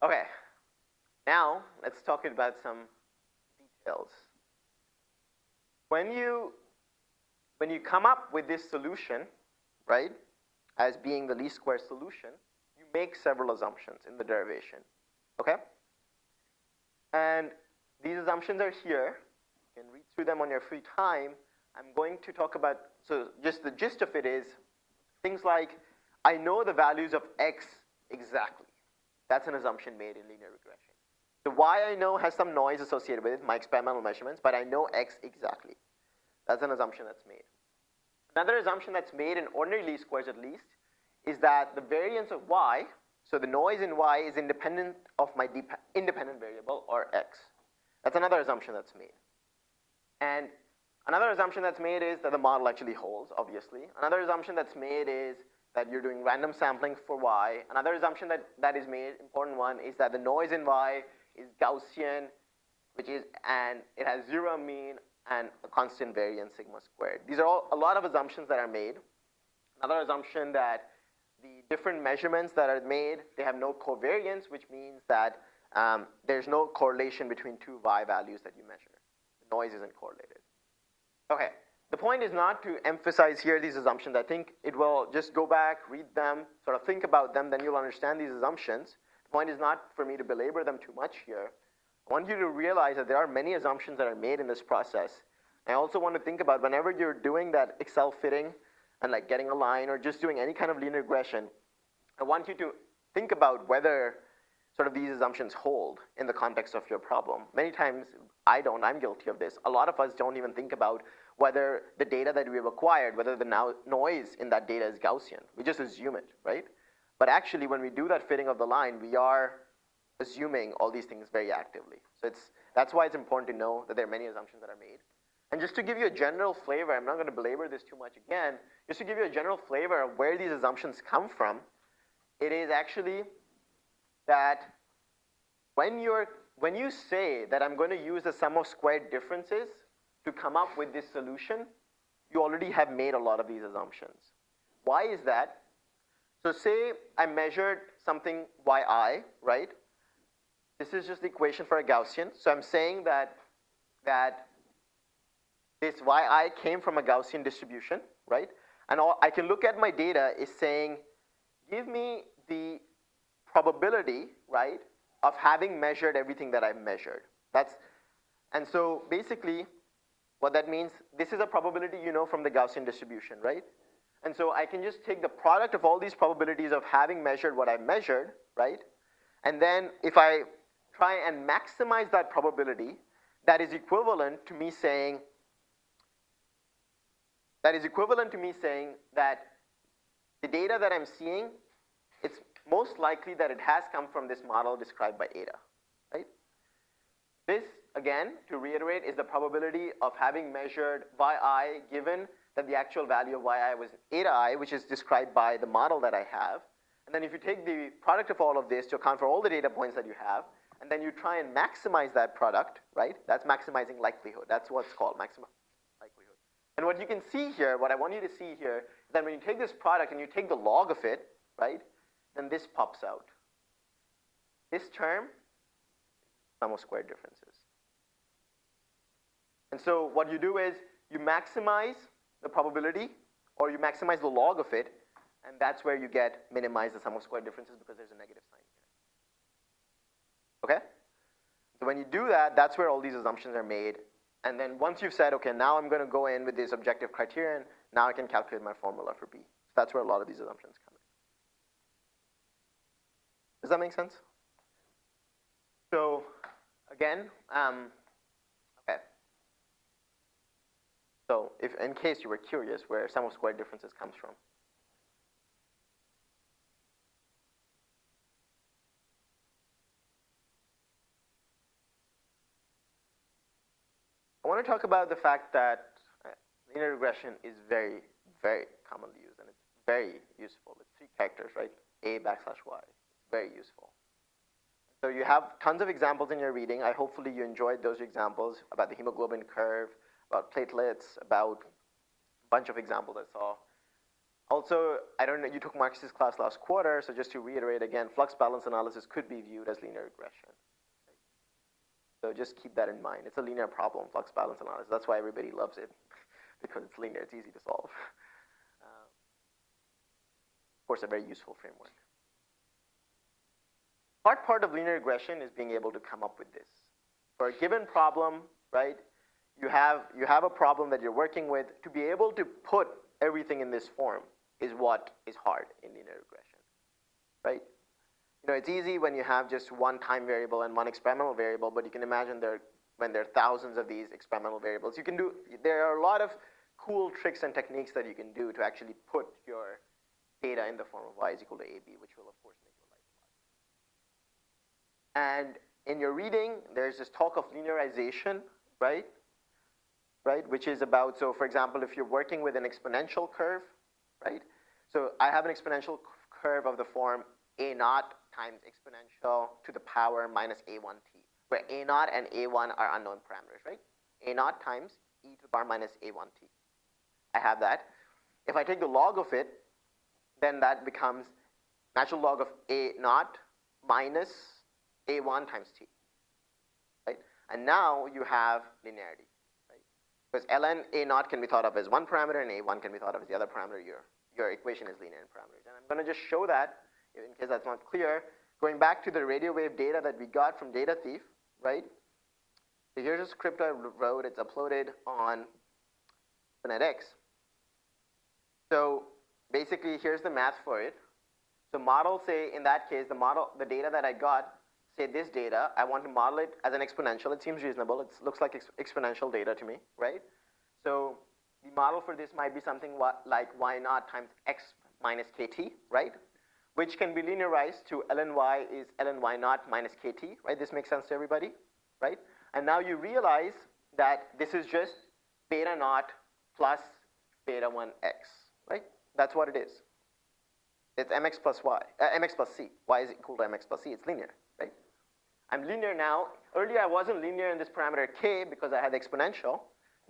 Okay, now let's talk about some details. When you, when you come up with this solution, right, as being the least square solution, you make several assumptions in the derivation, okay? And these assumptions are here. You can read through them on your free time. I'm going to talk about, so just the gist of it is things like, I know the values of x exactly. That's an assumption made in linear regression. The y I know has some noise associated with it, my experimental measurements, but I know x exactly. That's an assumption that's made. Another assumption that's made in ordinary least squares at least is that the variance of y, so the noise in y is independent of my independent variable or x. That's another assumption that's made. And another assumption that's made is that the model actually holds, obviously. Another assumption that's made is that you're doing random sampling for y. Another assumption that, that is made, important one, is that the noise in y is Gaussian, which is, and it has zero mean and a constant variance sigma squared. These are all a lot of assumptions that are made. Another assumption that the different measurements that are made, they have no covariance, which means that um, there's no correlation between two y values that you measure. The noise isn't correlated. Okay, the point is not to emphasize here these assumptions. I think it will just go back, read them, sort of think about them, then you'll understand these assumptions. The point is not for me to belabor them too much here. I want you to realize that there are many assumptions that are made in this process. I also want to think about whenever you're doing that Excel fitting and like getting a line or just doing any kind of linear regression, I want you to think about whether sort of these assumptions hold in the context of your problem. Many times, I don't, I'm guilty of this. A lot of us don't even think about whether the data that we've acquired, whether the no noise in that data is Gaussian. We just assume it, right? But actually, when we do that fitting of the line, we are assuming all these things very actively. So it's, that's why it's important to know that there are many assumptions that are made. And just to give you a general flavor, I'm not going to belabor this too much again, just to give you a general flavor of where these assumptions come from, it is actually that when, you're, when you say that I'm going to use the sum of squared differences to come up with this solution, you already have made a lot of these assumptions. Why is that? So say I measured something yi, right? This is just the equation for a Gaussian. So I'm saying that, that this yi came from a Gaussian distribution, right? And all, I can look at my data is saying, give me the probability, right, of having measured everything that I've measured. That's, and so basically, what that means, this is a probability you know from the Gaussian distribution, right? And so I can just take the product of all these probabilities of having measured what I've measured, right? And then if I try and maximize that probability, that is equivalent to me saying, that is equivalent to me saying that the data that I'm seeing, it's most likely that it has come from this model described by eta, right? This, again, to reiterate, is the probability of having measured yi given that the actual value of yi was eta i, which is described by the model that I have. And then if you take the product of all of this to account for all the data points that you have, and then you try and maximize that product, right? That's maximizing likelihood. That's what's called maximum likelihood. And what you can see here, what I want you to see here, is that when you take this product and you take the log of it, right? then this pops out. This term, sum of squared differences. And so what you do is you maximize the probability or you maximize the log of it, and that's where you get minimize the sum of squared differences because there's a negative sign here. Okay? So when you do that, that's where all these assumptions are made. And then once you've said, okay, now I'm going to go in with this objective criterion, now I can calculate my formula for B. So that's where a lot of these assumptions come. in. Does that make sense? So again, um, okay. So if in case you were curious where sum of squared differences comes from. I want to talk about the fact that uh, linear regression is very, very commonly used, and it's very useful. It's three characters, right? A backslash y very useful. So you have tons of examples in your reading. I hopefully you enjoyed those examples about the hemoglobin curve, about platelets, about a bunch of examples I saw. also, I don't know, you took Marx's class last quarter, so just to reiterate again, flux balance analysis could be viewed as linear regression. So just keep that in mind. It's a linear problem, flux balance analysis. That's why everybody loves it, because it's linear, it's easy to solve. Uh, of course, a very useful framework. Hard part of linear regression is being able to come up with this. For a given problem, right, you have, you have a problem that you're working with, to be able to put everything in this form is what is hard in linear regression, right? You know, it's easy when you have just one time variable and one experimental variable, but you can imagine there, when there are thousands of these experimental variables, you can do, there are a lot of cool tricks and techniques that you can do to actually put your data in the form of y is equal to ab, which will of course make your life a lot easier. And in your reading, there's this talk of linearization, right? Right, which is about, so for example, if you're working with an exponential curve, right? So I have an exponential curve of the form a naught times exponential to the power minus a1t, where a naught and a1 are unknown parameters, right? a naught times e to the power minus a1t. I have that. If I take the log of it, then that becomes natural log of a naught minus a1 times t, right? And now you have linearity? Because ln a naught can be thought of as one parameter and a1 can be thought of as the other parameter. Your, your equation is linear in parameters. And I'm going to just show that in case that's not clear, going back to the radio wave data that we got from Data Thief, right? So here's a script I wrote. It's uploaded on PhonetX. So basically, here's the math for it. So model, say, in that case, the model, the data that I got, say this data, I want to model it as an exponential. It seems reasonable. It looks like ex exponential data to me, right? So the model for this might be something like y naught times x minus kt, right? which can be linearized to ln y is ln y naught minus kt, right? This makes sense to everybody, right? And now you realize that this is just beta naught plus beta 1x, right? That's what it is. It's mx plus y, uh, mx plus c. y is equal to mx plus c. It's linear? I'm linear now. Earlier I wasn't linear in this parameter k because I had exponential.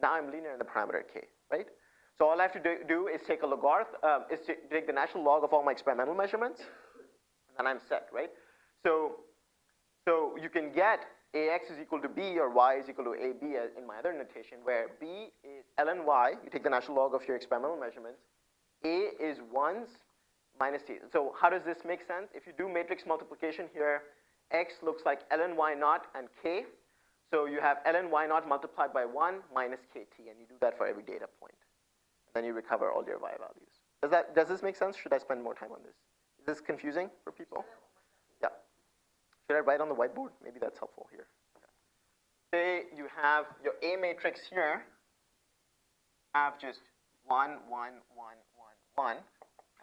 Now I'm linear in the parameter k, right? So all I have to do, do is take a logarithm, um, is to take the natural log of all my experimental measurements, and then I'm set, right? So, so you can get ax is equal to b or y is equal to ab in my other notation, where b is ln y, you take the natural log of your experimental measurements, a is 1s minus t. So how does this make sense? If you do matrix multiplication here, x looks like ln y naught and k, so you have ln y naught multiplied by 1 minus kt, and you do that for every data point then you recover all your y values. Does, that, does this make sense? Should I spend more time on this? Is this confusing for people? Yeah. Should I write on the whiteboard? Maybe that's helpful here. Say you have your A matrix here, have just 1, 1, 1, 1, 1,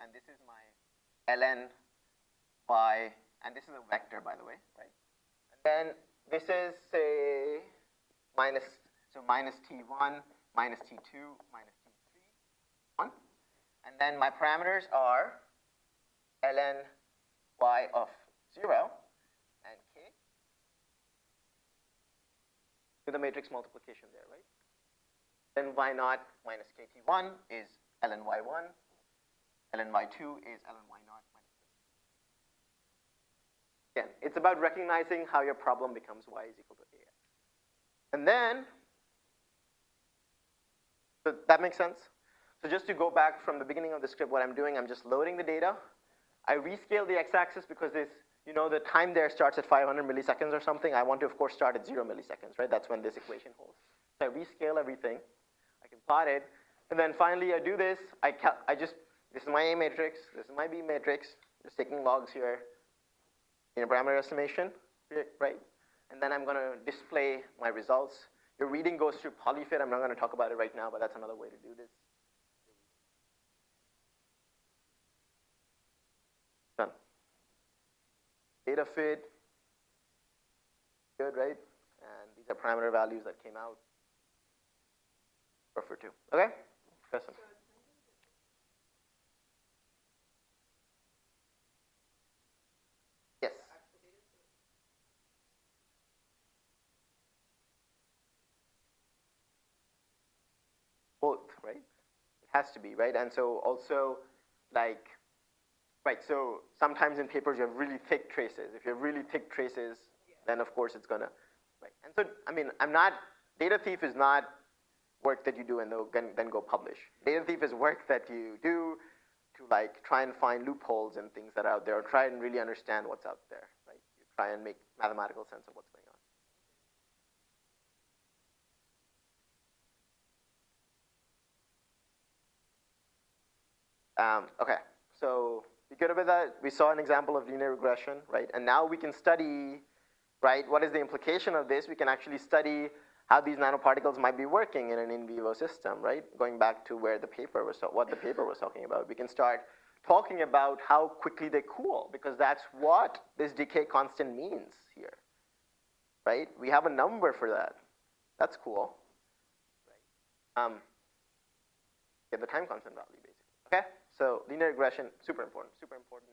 and this is my ln y, and this is a vector, by the way, right? And then this is, say, minus, so minus t1, minus t2, minus t3 minus and then my parameters are ln y of 0 and k. Do the matrix multiplication there, right? Then y naught minus kt1 is ln y1, ln y2 is ln y naught. Again, it's about recognizing how your problem becomes y is equal to ax. And then, so that makes sense? So just to go back from the beginning of the script, what I'm doing, I'm just loading the data. I rescale the x-axis because this, you know, the time there starts at 500 milliseconds or something. I want to, of course, start at zero milliseconds, right? That's when this equation holds. So I rescale everything. I can plot it. And then finally, I do this. I, I just, this is my A matrix. This is my B matrix. Just taking logs here in a parameter estimation, right? And then I'm going to display my results. Your reading goes through polyfit. I'm not going to talk about it right now, but that's another way to do this. Done. data fit, good, right? And these are parameter values that came out. Refer to. Okay? Question. Yes. Both, right? It has to be, right? And so also like, right, so sometimes in papers you have really thick traces. If you have really thick traces, then of course it's gonna, right. And so, I mean, I'm not, data thief is not work that you do and then, then go publish. Data thief is work that you do to like try and find loopholes and things that are out there or try and really understand what's out there, right? You try and make mathematical sense of what's going on. Um, okay, so we good with that? We saw an example of linear regression, right? And now we can study, right, what is the implication of this? We can actually study how these nanoparticles might be working in an in vivo system, right? Going back to where the paper was, what the paper was talking about. We can start talking about how quickly they cool because that's what this decay constant means here, right? We have a number for that. That's cool. Um, get the time constant value basically. Okay, so linear regression, super important, super important.